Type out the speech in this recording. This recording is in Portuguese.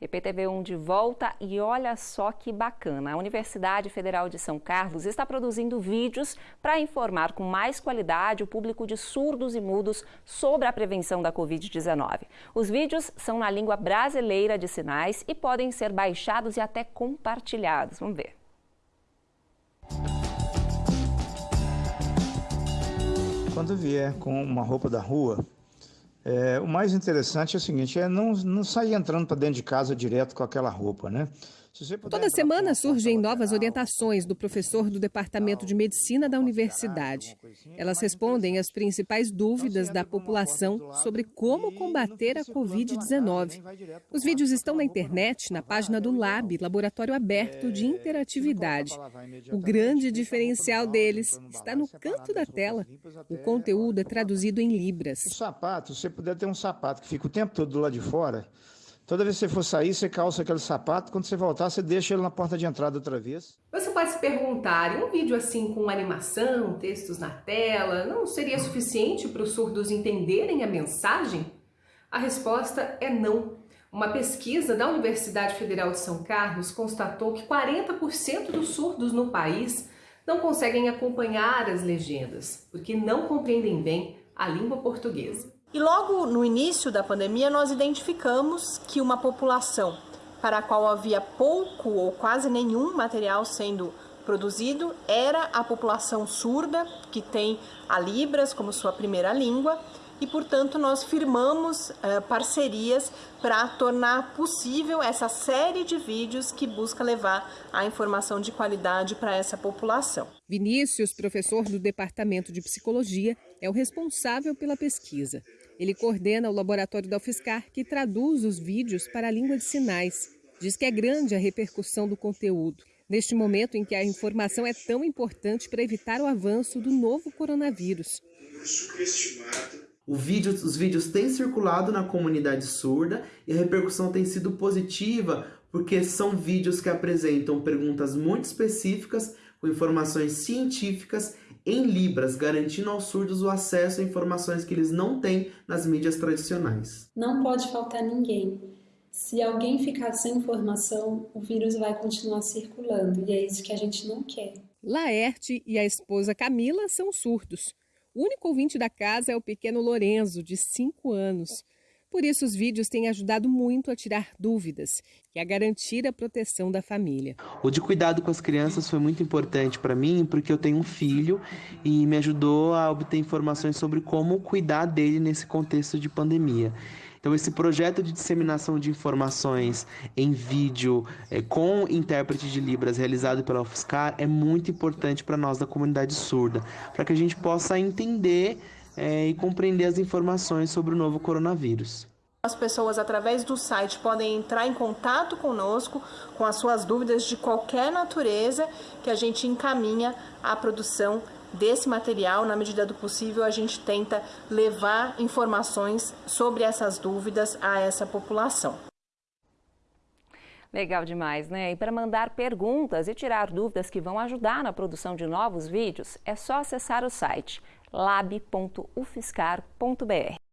EPTV1 de volta e olha só que bacana. A Universidade Federal de São Carlos está produzindo vídeos para informar com mais qualidade o público de surdos e mudos sobre a prevenção da Covid-19. Os vídeos são na língua brasileira de sinais e podem ser baixados e até compartilhados. Vamos ver. Quando vier com uma roupa da rua, é, o mais interessante é o seguinte, é não, não sair entrando para dentro de casa direto com aquela roupa, né? Toda semana surgem novas orientações do professor do Departamento de Medicina da Universidade. Elas respondem às principais dúvidas da população sobre como combater a Covid-19. Os vídeos estão na internet, na página do LAB, Laboratório Aberto de Interatividade. O grande diferencial deles está no canto da tela. O conteúdo é traduzido em libras. O sapato, você puder ter um sapato que fica o tempo todo do lado de fora, Toda vez que você for sair, você calça aquele sapato, quando você voltar, você deixa ele na porta de entrada outra vez. Você pode se perguntar, um vídeo assim com animação, textos na tela, não seria suficiente para os surdos entenderem a mensagem? A resposta é não. Uma pesquisa da Universidade Federal de São Carlos constatou que 40% dos surdos no país não conseguem acompanhar as legendas, porque não compreendem bem a língua portuguesa. E logo no início da pandemia, nós identificamos que uma população para a qual havia pouco ou quase nenhum material sendo produzido era a população surda, que tem a Libras como sua primeira língua, e portanto nós firmamos uh, parcerias para tornar possível essa série de vídeos que busca levar a informação de qualidade para essa população. Vinícius, professor do Departamento de Psicologia, é o responsável pela pesquisa. Ele coordena o laboratório da UFSCar, que traduz os vídeos para a língua de sinais. Diz que é grande a repercussão do conteúdo. Neste momento em que a informação é tão importante para evitar o avanço do novo coronavírus. Vídeo, os vídeos têm circulado na comunidade surda e a repercussão tem sido positiva porque são vídeos que apresentam perguntas muito específicas com informações científicas em Libras, garantindo aos surdos o acesso a informações que eles não têm nas mídias tradicionais. Não pode faltar ninguém. Se alguém ficar sem informação, o vírus vai continuar circulando e é isso que a gente não quer. Laerte e a esposa Camila são surdos. O único ouvinte da casa é o pequeno Lorenzo, de 5 anos. Por isso, os vídeos têm ajudado muito a tirar dúvidas e a garantir a proteção da família. O de cuidado com as crianças foi muito importante para mim, porque eu tenho um filho e me ajudou a obter informações sobre como cuidar dele nesse contexto de pandemia. Então, esse projeto de disseminação de informações em vídeo é, com intérprete de Libras realizado pela UFSCar é muito importante para nós da comunidade surda, para que a gente possa entender é, e compreender as informações sobre o novo coronavírus. As pessoas, através do site, podem entrar em contato conosco com as suas dúvidas de qualquer natureza, que a gente encaminha a produção desse material. Na medida do possível, a gente tenta levar informações sobre essas dúvidas a essa população. Legal demais, né? E para mandar perguntas e tirar dúvidas que vão ajudar na produção de novos vídeos, é só acessar o site lab.ufscar.br.